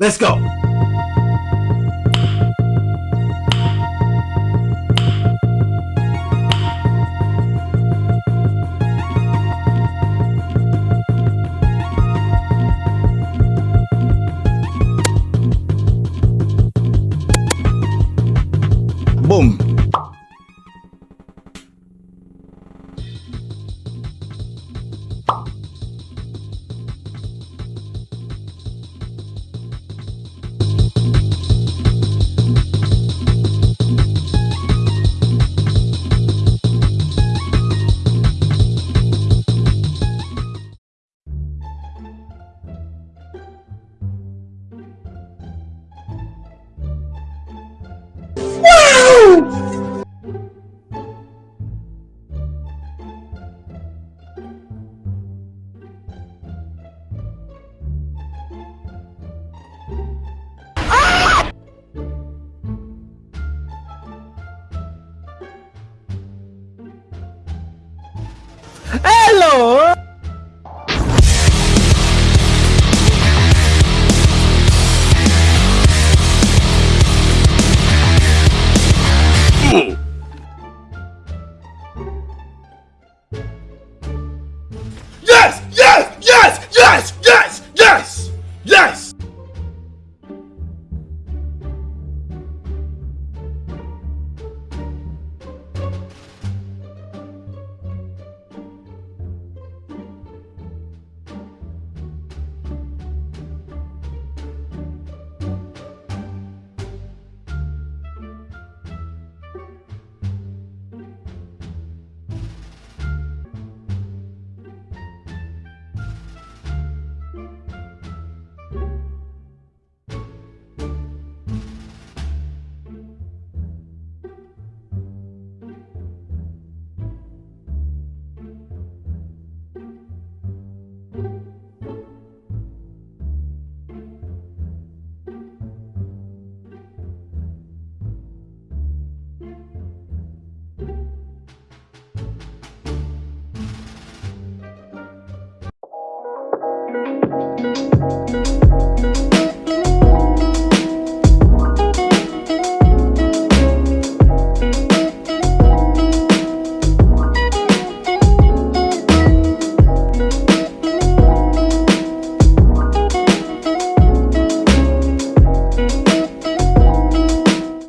Let's go. Hello